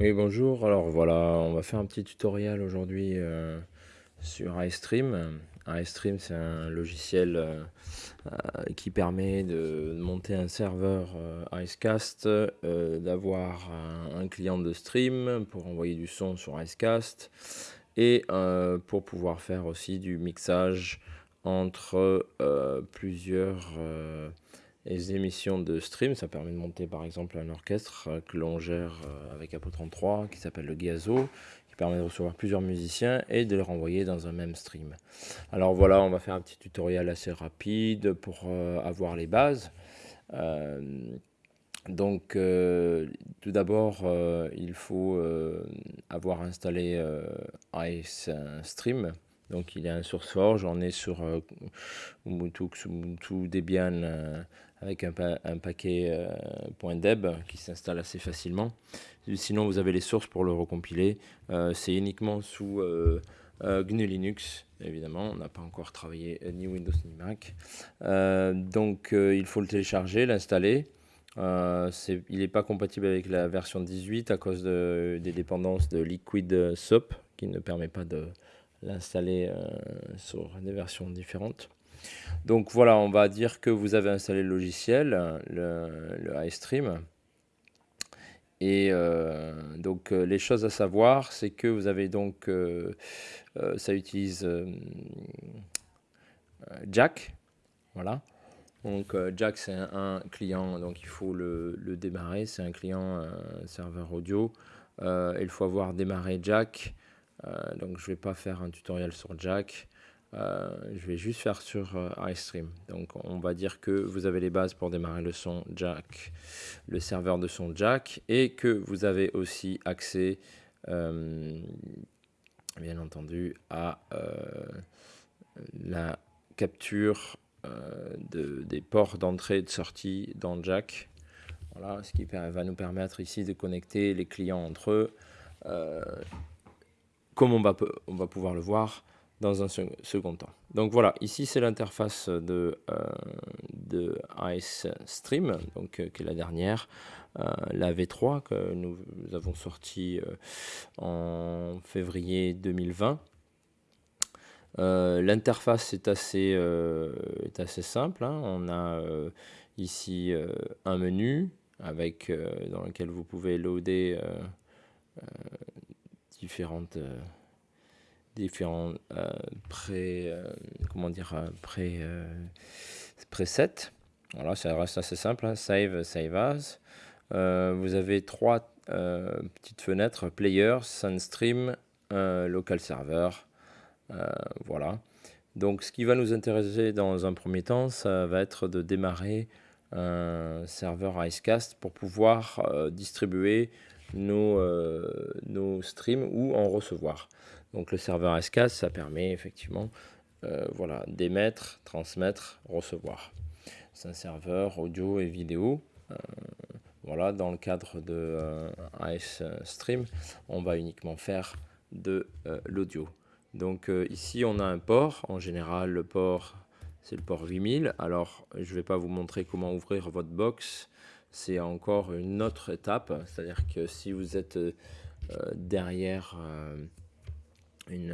Oui, bonjour. Alors voilà, on va faire un petit tutoriel aujourd'hui euh, sur iStream. iStream, c'est un logiciel euh, euh, qui permet de monter un serveur Icecast, d'avoir un, client de stream pour envoyer du son sur Icecast et pour pouvoir faire aussi du mixage entre plusieurs les émissions de stream, ça permet de monter par exemple un orchestre euh, que l'on gère euh, avec Apo 33 qui s'appelle le Gazo, qui permet de recevoir plusieurs musiciens et de les renvoyer dans un même stream. Alors voilà, on va faire un petit tutoriel assez rapide pour euh, avoir les bases. donc tout d'abord, il faut avoir installé Ice Stream. Donc il y a un SourceForge, on est sur Ubuntu, Ubuntu Debian avec un, paquet euh, .deb qui s'installe assez facilement. Sinon, vous avez les sources pour le recompiler. Euh, c'est uniquement sous euh, GNU Linux, évidemment. On n'a pas encore travaillé ni Windows ni Mac. donc, il faut le télécharger, l'installer. il n'est pas compatible avec la version 18 à cause des dépendances de Liquid SOAP qui ne permet pas de l'installer sur des versions différentes. Donc voilà, on va dire que vous avez installé le logiciel, le, iStream. Et euh, donc euh, les choses à savoir, c'est que vous avez donc, euh, ça utilise Jack, voilà. Donc Jack c'est un, client, donc il faut le, le démarrer, c'est un client serveur audio. il faut avoir démarré Jack, donc je ne vais pas faire un tutoriel sur Jack. Euh, je vais juste faire sur euh, iStream. Donc on va dire que vous avez les bases pour démarrer le son jack, le serveur de son jack, et que vous avez aussi accès, euh, bien entendu, à la capture de, des ports d'entrée et de sortie dans jack. Voilà, ce qui va nous permettre ici de connecter les clients entre eux. On va, on va pouvoir le voir, dans un second temps. Donc voilà, ici c'est l'interface de, euh, de Ice Stream, donc, euh, qui est la dernière, euh, la V3 que nous avons sorti en février 2020. L'interface est assez, est assez simple. Hein. On a ici un menu avec, dans lequel vous pouvez loader différentes différents euh, pré, euh, comment dire, euh, pré, presets. Voilà, ça reste assez simple. Hein. Save, save as. vous avez trois petites fenêtres Player, Sunstream, Local Server. voilà. Donc, ce qui va nous intéresser dans un premier temps, ça va être de démarrer un serveur Icecast pour pouvoir distribuer nos, nos streams ou en recevoir. Donc le serveur S4, ça permet effectivement euh, voilà, d'émettre, transmettre, recevoir. C'est un serveur audio et vidéo. Euh, voilà, dans le cadre de euh, Ice Stream, on va uniquement faire de l'audio. Donc ici, on a un port. En général, le port, c'est le port 8000. Alors, je ne vais pas vous montrer comment ouvrir votre box. C'est encore une autre étape. C'est-à-dire que si vous êtes derrière une,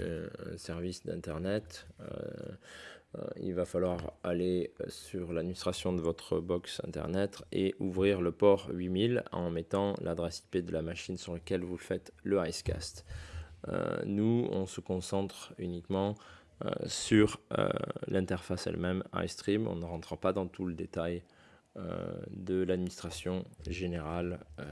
euh, un service d'internet, euh, euh, il va falloir aller sur l'administration de votre box internet et ouvrir le port 8000 en mettant l'adresse IP de la machine sur laquelle vous faites le Icecast. nous, on se concentre uniquement sur l'interface elle-même iStream. On ne rentre pas dans tout le détail euh, de l'administration générale euh,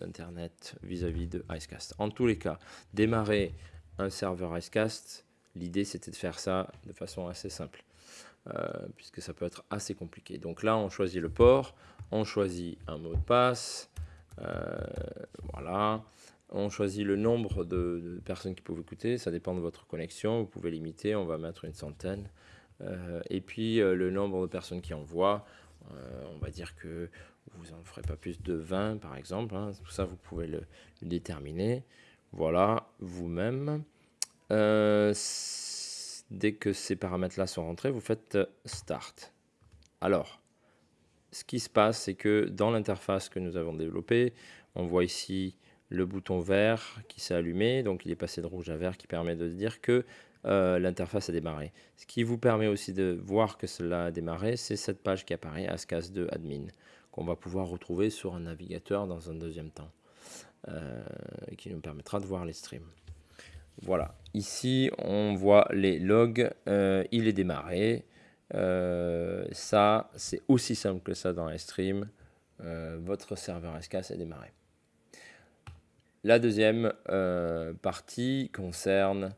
d'Internet vis-à-vis de Icecast. En tous les cas, démarrer un serveur Icecast, l'idée c'était de faire ça de façon assez simple. Euh, puisque ça peut être assez compliqué. Donc là, on choisit le port, on choisit un mot de passe, voilà, on choisit le nombre de, personnes qui peuvent écouter, ça dépend de votre connexion, vous pouvez limiter, on va mettre une centaine, et puis le nombre de personnes qui envoient, euh, on va dire que vous n'en ferez pas plus de 20 par exemple. Hein. Tout ça, vous pouvez le, déterminer. Voilà, vous-même. Euh, dès que ces paramètres-là sont rentrés, vous faites Start. Alors, ce qui se passe, c'est que dans l'interface que nous avons développée, on voit ici le bouton vert qui s'est allumé, donc il est passé de rouge à vert qui permet de dire que euh, l'interface a démarré. Ce qui vous permet aussi de voir que cela a démarré, c'est cette page qui apparaît, ASCAS2 Admin, qu'on va pouvoir retrouver sur un navigateur dans un deuxième temps, euh, qui nous permettra de voir les streams. Voilà, ici on voit les logs, euh, il est démarré. ça, c'est aussi simple que ça dans les streams. votre serveur SCAS est démarré. La deuxième partie concerne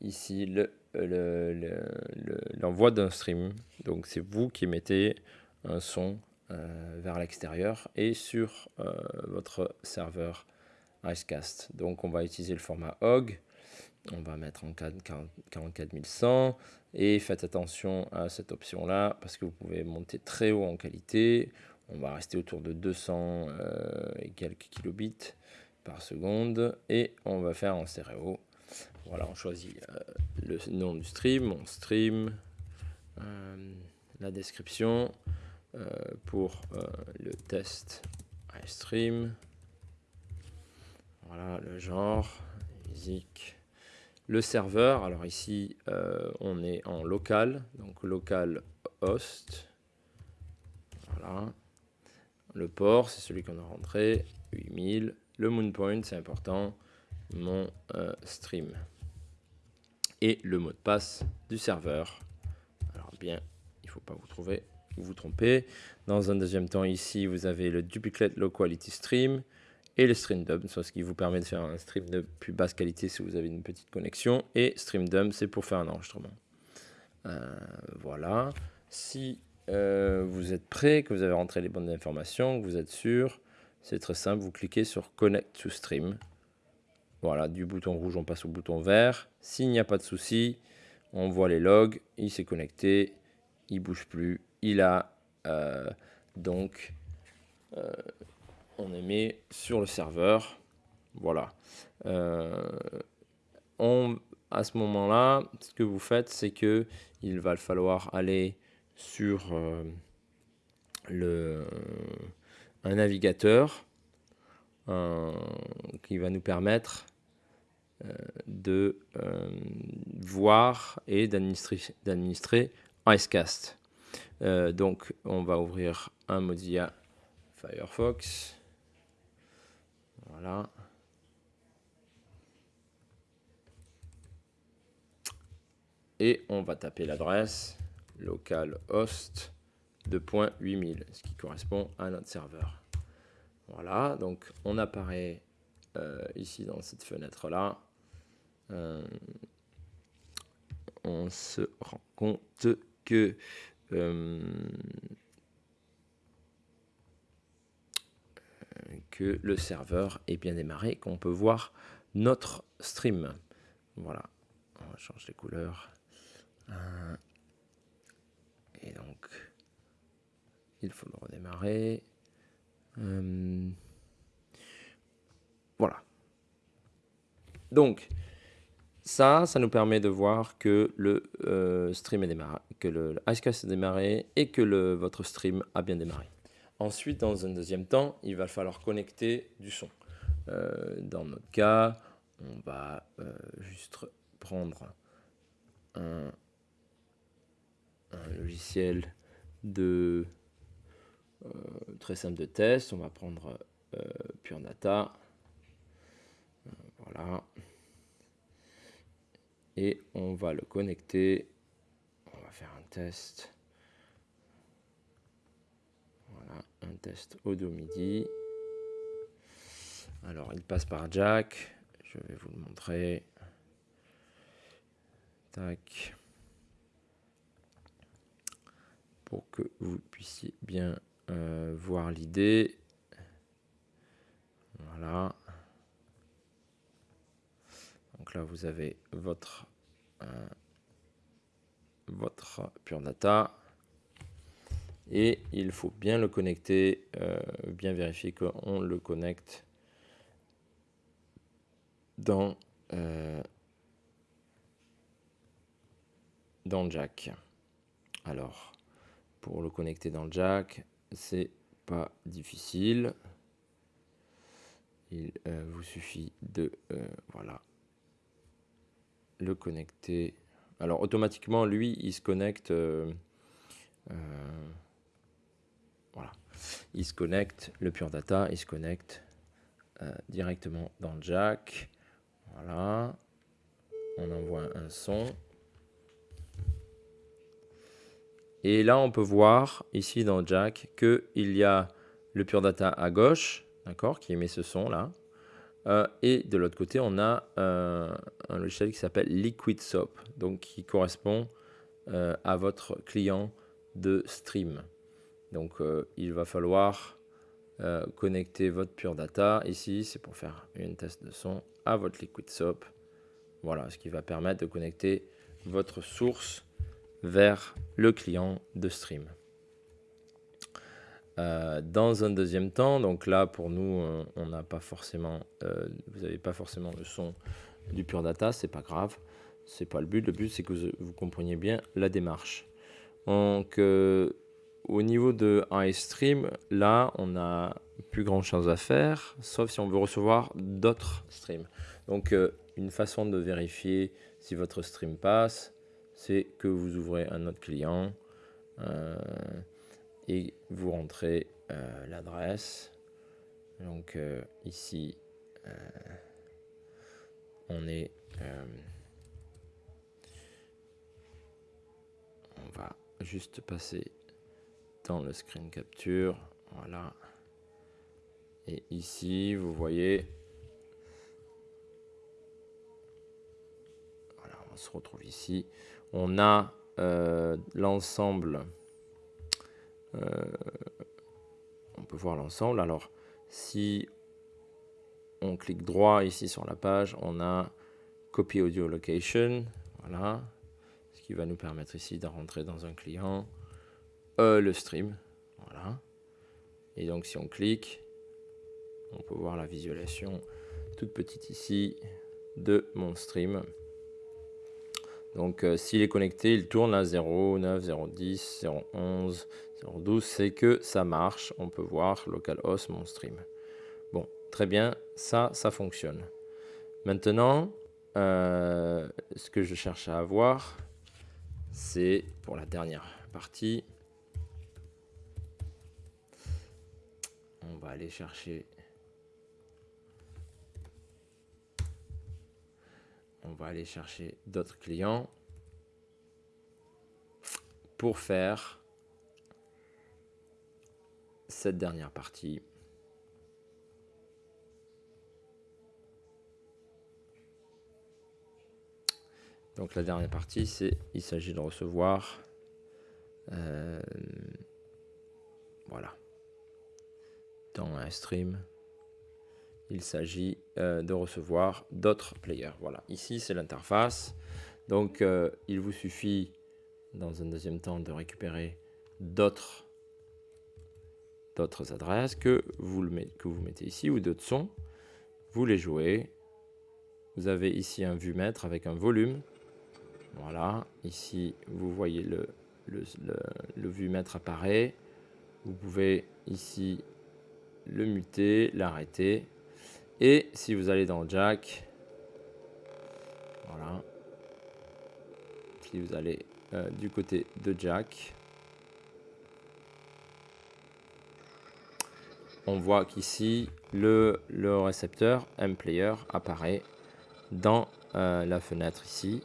ici l'envoi le, d'un stream. Donc c'est vous qui mettez un son euh, vers l'extérieur et sur euh, votre serveur Icecast. Donc on va utiliser le format HOG. On va mettre en 44100 et faites attention à cette option là parce que vous pouvez monter très haut en qualité. On va rester autour de 200 et quelques kilobits par seconde et on va faire en stéréo. Voilà, on choisit euh, le nom du stream, mon stream, euh, la description euh, pour le test iStream. Voilà, le genre, musique. Le serveur, alors ici, on est en local, donc local host. Voilà. Le port, c'est celui qu'on a rentré, 8000. Le moon point, c'est important, mon stream et le mot de passe du serveur. Alors bien, il ne faut pas vous trouver, vous trompez. Dans un deuxième temps, ici, vous avez le duplicate low quality stream et le stream dump, ce qui vous permet de faire un stream de plus basse qualité si vous avez une petite connexion. Et stream dump, c'est pour faire un enregistrement. Euh, voilà. Si euh, vous êtes prêt, que vous avez rentré les bonnes informations, que vous êtes sûr, c'est très simple. Vous cliquez sur Connect to Stream. Voilà, du bouton rouge, on passe au bouton vert. S'il n'y a pas de souci, on voit les logs. Il s'est connecté, il bouge plus. Il a euh, donc, euh, on est mis sur le serveur. Voilà. Euh, à ce moment-là, ce que vous faites, c'est que il va falloir aller sur le, un navigateur qui va nous permettre de euh, voir et d'administrer Icecast. Euh, donc, on va ouvrir un Mozilla Firefox. Voilà. Et on va taper l'adresse localhost 2.8000, ce qui correspond à notre serveur. Voilà, donc on apparaît ici dans cette fenêtre-là. Euh, on se rend compte que euh, que le serveur est bien démarré, qu'on peut voir notre stream. Voilà, on va changer les couleurs. Euh, et donc, il faut le redémarrer. voilà. Donc, ça, ça nous permet de voir que le euh, stream est démarré, que le, Icecast est démarré et que votre stream a bien démarré. Ensuite, dans un deuxième temps, il va falloir connecter du son. Euh, dans notre cas, on va euh, juste prendre un, logiciel de très simple de test. On va prendre Pure Data. Voilà et on va le connecter. On va faire un test. Voilà, un test audio MIDI. Alors, il passe par jack. Je vais vous le montrer. Tac. Pour que vous puissiez bien euh, voir l'idée. Voilà. Donc là, vous avez votre, euh, votre Pure Data. Et il faut bien le connecter, euh, bien vérifier qu'on le connecte dans, euh, dans le jack. Alors, pour le connecter dans le jack, c'est pas difficile. Il vous suffit de voilà le connecter. Alors automatiquement, lui, il se connecte. voilà, il se connecte le Pure Data, il se connecte directement dans le jack. Voilà, on envoie un son. Et là, on peut voir ici dans Jack qu'il y a le Pure Data à gauche, d'accord, qui émet ce son là. Euh, et de l'autre côté, on a euh, un logiciel qui s'appelle Liquid Soap, donc qui correspond euh, à votre client de stream. Donc, il va falloir connecter votre Pure Data. Ici, c'est pour faire une test de son à votre Liquid Soap. Voilà, ce qui va permettre de connecter votre source vers le client de stream. Euh, dans un deuxième temps, donc là pour nous, euh, on n'a pas forcément, euh, vous n'avez pas forcément le son du Pure Data, c'est pas grave, c'est pas le but. Le but c'est que vous, compreniez bien la démarche. Donc au niveau de iStream, là on a plus grand chose à faire, sauf si on veut recevoir d'autres streams. Donc une façon de vérifier si votre stream passe, c'est que vous ouvrez un autre client euh, et vous rentrez euh, l'adresse. Donc euh, ici, on est... on va juste passer dans le screen capture. Voilà. Et ici, vous voyez, voilà, on se retrouve ici on a euh, l'ensemble. Euh, on peut voir l'ensemble. Alors, si on clique droit ici sur la page, on a Copy Audio Location. Voilà. Ce qui va nous permettre ici de rentrer dans un client. Euh, le stream. Voilà. Et donc, si on clique, on peut voir la visualisation toute petite ici de mon stream. Donc euh, s'il est connecté, il tourne à 0, 9, 0, 10, 0, 11, 0, 12. C'est que ça marche. On peut voir localhost mon stream. Bon, très bien. Ça, ça fonctionne. Maintenant, euh, ce que je cherche à avoir, c'est pour la dernière partie. On va aller chercher on va aller chercher d'autres clients pour faire cette dernière partie. Donc la dernière partie, c'est il s'agit de recevoir euh, voilà dans un stream il s'agit euh, de recevoir d'autres players. Voilà, ici c'est l'interface. Donc euh, il vous suffit dans un deuxième temps de récupérer d'autres adresses que vous, mettez, ici ou d'autres sons. Vous les jouez. Vous avez ici un vue-mètre avec un volume. Voilà, ici vous voyez le, le, le vue-mètre apparaît. Vous pouvez ici le muter, l'arrêter et si vous allez dans Jack, voilà, si vous allez euh, du côté de Jack, on voit qu'ici le, récepteur M-Player apparaît dans euh, la fenêtre ici.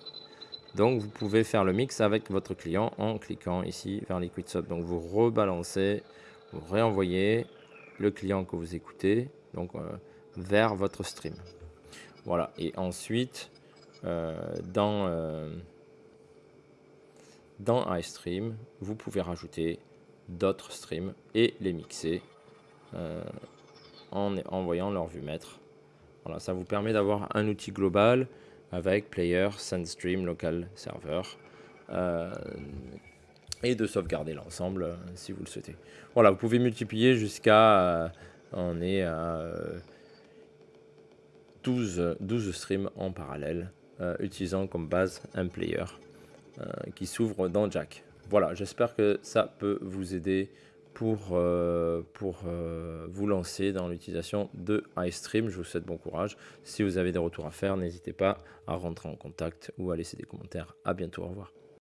Donc vous pouvez faire le mix avec votre client en cliquant ici vers Liquid Sub. Donc vous rebalancez, vous réenvoyez le client que vous écoutez. Donc euh, vers votre stream. Voilà, et ensuite, euh, dans, euh, dans iStream, vous pouvez rajouter d'autres streams et les mixer euh, en envoyant leur vue maître. Voilà, ça vous permet d'avoir un outil global avec Player, SendStream, Local Server et de sauvegarder l'ensemble si vous le souhaitez. Voilà, vous pouvez multiplier jusqu'à, on est à 12, 12 streams en parallèle, euh, utilisant comme base un player euh, qui s'ouvre dans Jack. Voilà, j'espère que ça peut vous aider pour, pour euh, vous lancer dans l'utilisation de iStream. Je vous souhaite bon courage. Si vous avez des retours à faire, n'hésitez pas à rentrer en contact ou à laisser des commentaires. À bientôt. Au revoir.